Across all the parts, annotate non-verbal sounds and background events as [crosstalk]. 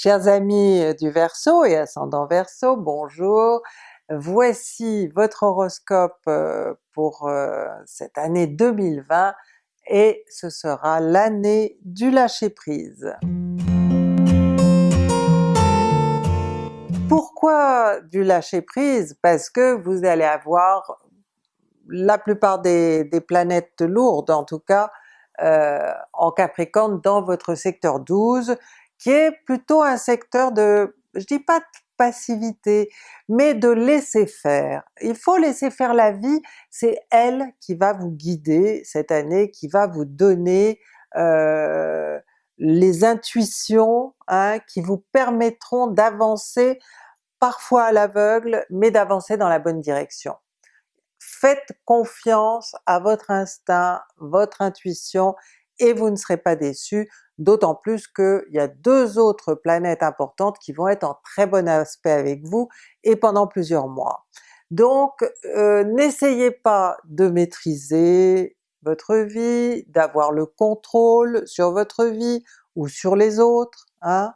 Chers amis du Verseau et ascendant Verseau, bonjour! Voici votre horoscope euh, pour euh, cette année 2020 et ce sera l'année du lâcher-prise. Pourquoi du lâcher-prise? Parce que vous allez avoir la plupart des, planètes lourdes en tout cas euh, en Capricorne dans votre secteur 12 qui est plutôt un secteur de, je dis pas de passivité, mais de laisser faire. Il faut laisser faire la vie, c'est elle qui va vous guider cette année, qui va vous donner euh, les intuitions hein, qui vous permettront d'avancer parfois à l'aveugle, mais d'avancer dans la bonne direction. Faites confiance à votre instinct, votre intuition, et vous ne serez pas déçus, d'autant plus qu'il y a deux autres planètes importantes qui vont être en très bon aspect avec vous et pendant plusieurs mois. Donc euh, n'essayez pas de maîtriser votre vie, d'avoir le contrôle sur votre vie ou sur les autres, hein?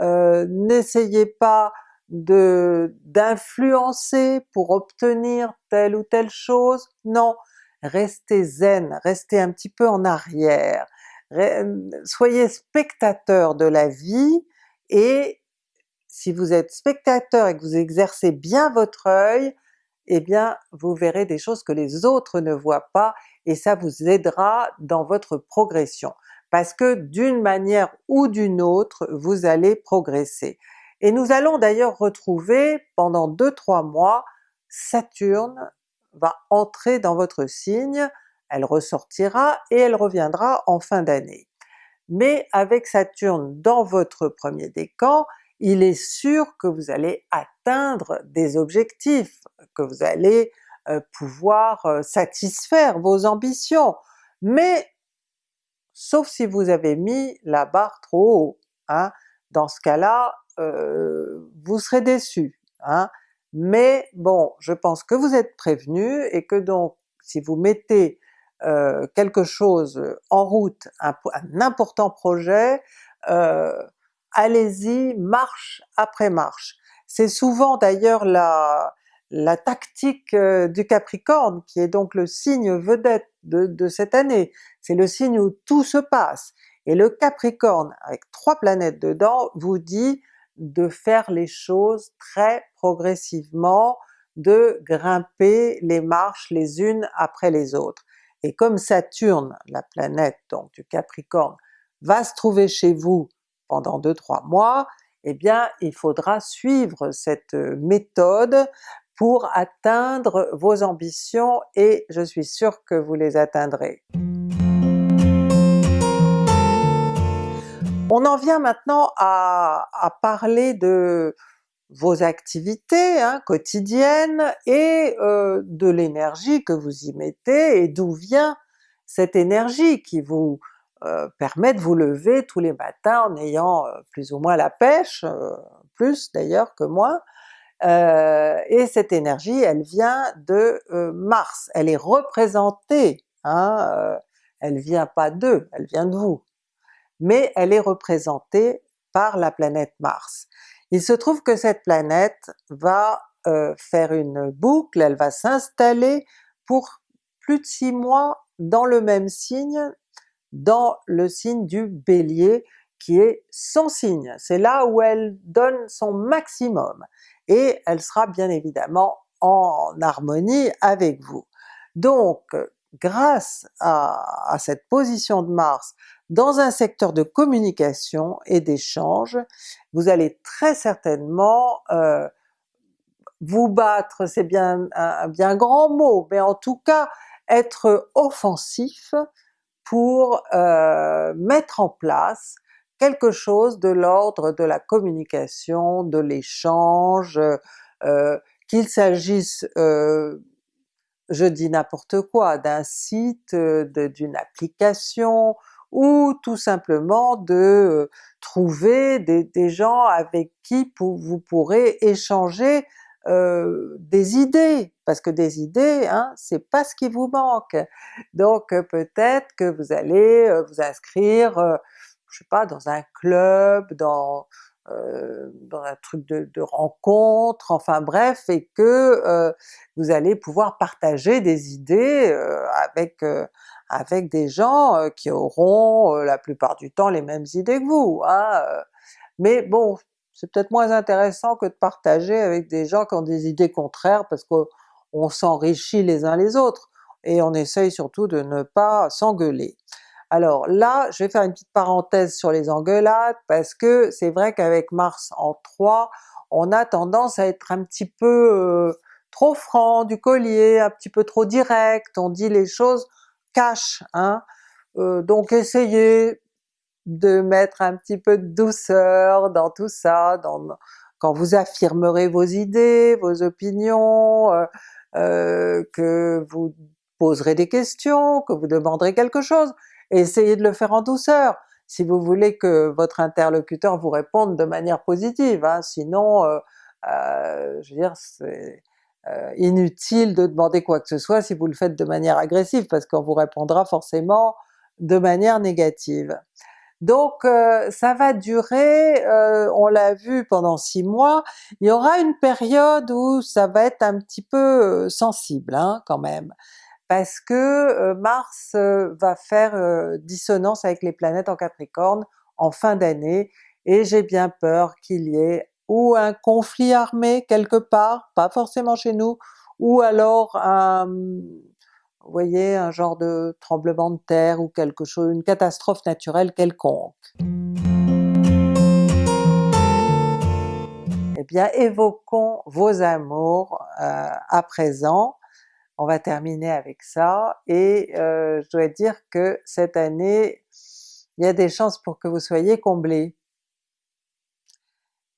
Euh, n'essayez pas d'influencer pour obtenir telle ou telle chose, non, restez zen, restez un petit peu en arrière, soyez spectateur de la vie et si vous êtes spectateur et que vous exercez bien votre œil, eh bien vous verrez des choses que les autres ne voient pas et ça vous aidera dans votre progression. Parce que d'une manière ou d'une autre, vous allez progresser. Et nous allons d'ailleurs retrouver pendant 2-3 mois Saturne va entrer dans votre signe, elle ressortira et elle reviendra en fin d'année. Mais avec Saturne dans votre premier décan, il est sûr que vous allez atteindre des objectifs, que vous allez euh, pouvoir euh, satisfaire vos ambitions, mais sauf si vous avez mis la barre trop haut. Hein. Dans ce cas-là, euh, vous serez déçu. Hein. Mais bon, je pense que vous êtes prévenu et que donc si vous mettez euh, quelque chose en route, un, important projet, euh, allez-y marche après marche. C'est souvent d'ailleurs la, la tactique euh, du Capricorne qui est donc le signe vedette de, de cette année, c'est le signe où tout se passe. Et le Capricorne, avec trois planètes dedans, vous dit de faire les choses très progressivement, de grimper les marches les unes après les autres. Et comme Saturne, la planète donc du Capricorne, va se trouver chez vous pendant 2-3 mois, eh bien il faudra suivre cette méthode pour atteindre vos ambitions et je suis sûre que vous les atteindrez. On en vient maintenant à, parler de vos activités hein, quotidiennes et euh, de l'énergie que vous y mettez et d'où vient cette énergie qui vous euh, permet de vous lever tous les matins en ayant euh, plus ou moins la pêche, plus d'ailleurs que moi, et cette énergie elle vient de Mars, elle est représentée, hein, elle vient pas d'eux, elle vient de vous. Mais elle est représentée par la planète Mars. Il se trouve que cette planète va euh, faire une boucle, elle va s'installer pour plus de six mois dans le même signe, dans le signe du Bélier, qui est son signe. C'est là où elle donne son maximum, et elle sera bien évidemment en harmonie avec vous. Donc grâce à, cette position de Mars dans un secteur de communication et d'échange, vous allez très certainement euh, vous battre, c'est bien un bien grand mot, mais en tout cas être offensif pour euh, mettre en place quelque chose de l'ordre de la communication, de l'échange, euh, qu'il s'agisse je dis n'importe quoi, d'un site, d'une application, ou tout simplement de trouver des, gens avec qui vous pourrez échanger des idées, parce que des idées, hein, c'est pas ce qui vous manque. Donc peut-être que vous allez vous inscrire, je sais pas, dans un club, dans, dans un truc de, de, rencontre, enfin bref, et que vous allez pouvoir partager des idées avec, avec des gens qui auront la plupart du temps les mêmes idées que vous. Hein, mais bon, c'est peut-être moins intéressant que de partager avec des gens qui ont des idées contraires parce qu'on s'enrichit les uns les autres, et on essaye surtout de ne pas s'engueuler. Alors là, je vais faire une petite parenthèse sur les engueulades, parce que c'est vrai qu'avec Mars en 3, on a tendance à être un petit peu euh, trop franc du collier, un petit peu trop direct, on dit les choses cash, hein. Euh, donc essayez de mettre un petit peu de douceur dans tout ça, quand vous affirmerez vos idées, vos opinions, euh, euh, que vous poserez des questions, que vous demanderez quelque chose, essayez de le faire en douceur, si vous voulez que votre interlocuteur vous réponde de manière positive, hein. sinon je veux dire c'est inutile de demander quoi que ce soit si vous le faites de manière agressive, parce qu'on vous répondra forcément de manière négative. Donc euh, ça va durer, euh, on l'a vu pendant six mois, il y aura une période où ça va être un petit peu euh, sensible hein, quand même, parce que Mars va faire dissonance avec les planètes en Capricorne en fin d'année, et j'ai bien peur qu'il y ait ou un conflit armé quelque part, pas forcément chez nous, ou alors un, vous voyez, un genre de tremblement de terre ou quelque chose, une catastrophe naturelle quelconque. Eh bien évoquons vos amours euh, à présent, on va terminer avec ça, et euh, je dois dire que cette année, il y a des chances pour que vous soyez comblés.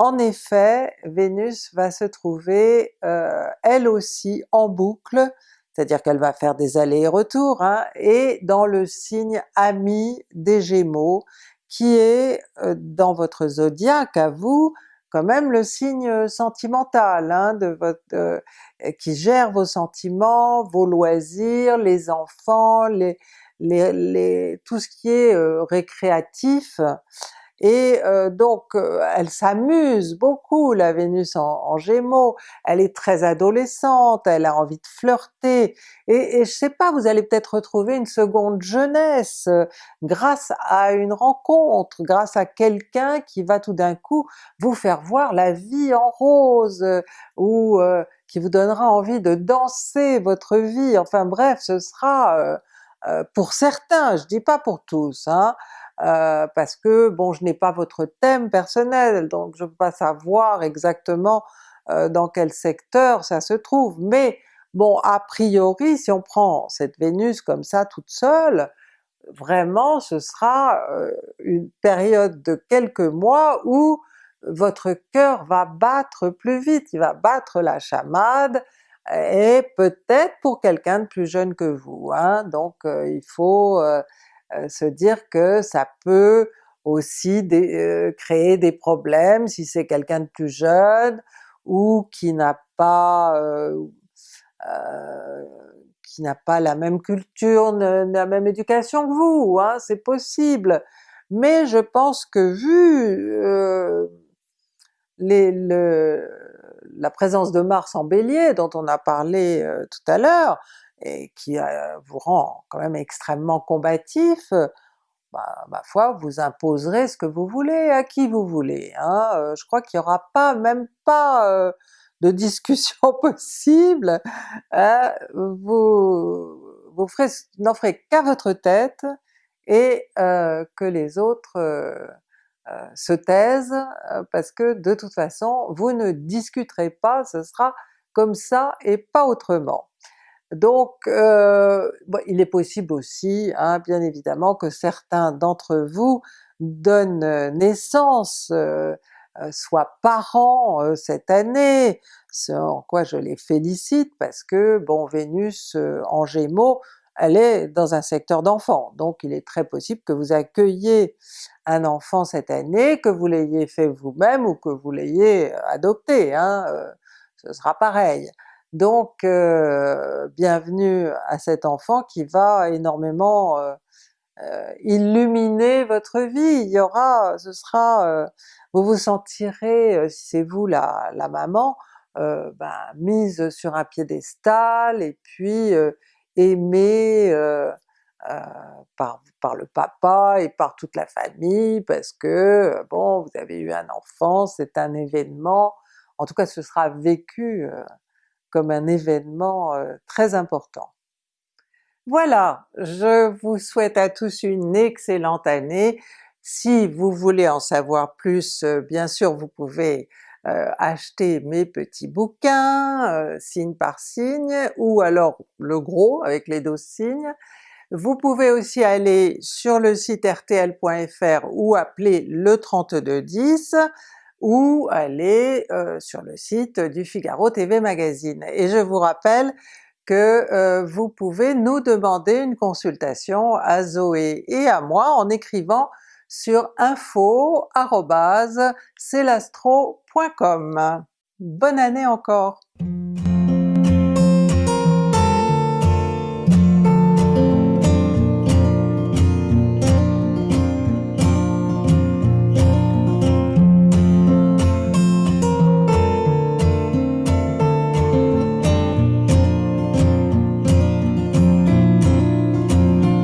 En effet, Vénus va se trouver euh, elle aussi en boucle c'est-à-dire qu'elle va faire des allers et retours, hein, et dans le signe ami des Gémeaux, qui est euh, dans votre zodiaque à vous, quand même le signe sentimental, hein, de votre, euh, qui gère vos sentiments, vos loisirs, les enfants, les, les, tout ce qui est euh, récréatif, et euh, donc euh, elle s'amuse beaucoup la Vénus en, Gémeaux, elle est très adolescente, elle a envie de flirter, et, et je sais pas, vous allez peut-être retrouver une seconde jeunesse euh, grâce à une rencontre, grâce à quelqu'un qui va tout d'un coup vous faire voir la vie en rose, ou qui vous donnera envie de danser votre vie, enfin bref, ce sera pour certains, je dis pas pour tous, hein, euh, parce que bon je n'ai pas votre thème personnel, donc je ne peux pas savoir exactement euh, dans quel secteur ça se trouve, mais bon a priori si on prend cette Vénus comme ça toute seule, vraiment ce sera euh, une période de quelques mois où votre cœur va battre plus vite, il va battre la chamade, et peut-être pour quelqu'un de plus jeune que vous, hein? donc il faut se dire que ça peut aussi euh, créer des problèmes si c'est quelqu'un de plus jeune ou qui n'a pas euh, qui n'a pas la même culture, la même éducation que vous, hein, c'est possible. Mais je pense que vu la présence de Mars en Bélier dont on a parlé tout à l'heure, et qui euh, vous rend quand même extrêmement combatif, bah, ma foi vous imposerez ce que vous voulez à qui vous voulez. Hein. Euh, je crois qu'il n'y aura pas, même pas euh, de [laughs] discussion possible, hein. vous, vous n'en ferez qu'à votre tête et que les autres se taisent, parce que de toute façon vous ne discuterez pas, ce sera comme ça et pas autrement. Donc euh, il est possible aussi, hein, bien évidemment, que certains d'entre vous donnent euh, naissance, euh, soient parents cette année, ce en quoi je les félicite parce que bon Vénus en Gémeaux, elle est dans un secteur d'enfant, donc il est très possible que vous accueilliez un enfant cette année, que vous l'ayez fait vous-même ou que vous l'ayez adopté, hein, ce sera pareil. Donc euh, bienvenue à cet enfant qui va énormément euh, illuminer votre vie, il y aura, ce sera, vous vous sentirez, si c'est vous la, la maman, ben, mise sur un piédestal et puis aimée par, par le papa et par toute la famille parce que bon vous avez eu un enfant, c'est un événement, en tout cas ce sera vécu comme un événement très important. Voilà, je vous souhaite à tous une excellente année. Si vous voulez en savoir plus, euh, bien sûr vous pouvez euh, acheter mes petits bouquins, euh, signe par signe, ou alors le gros avec les 12 signes. Vous pouvez aussi aller sur le site rtl.fr ou appeler le 3210, ou aller sur le site du Figaro TV Magazine. Et je vous rappelle que euh, vous pouvez nous demander une consultation à Zoé et à moi en écrivant sur info.celastro.com. Bonne année encore!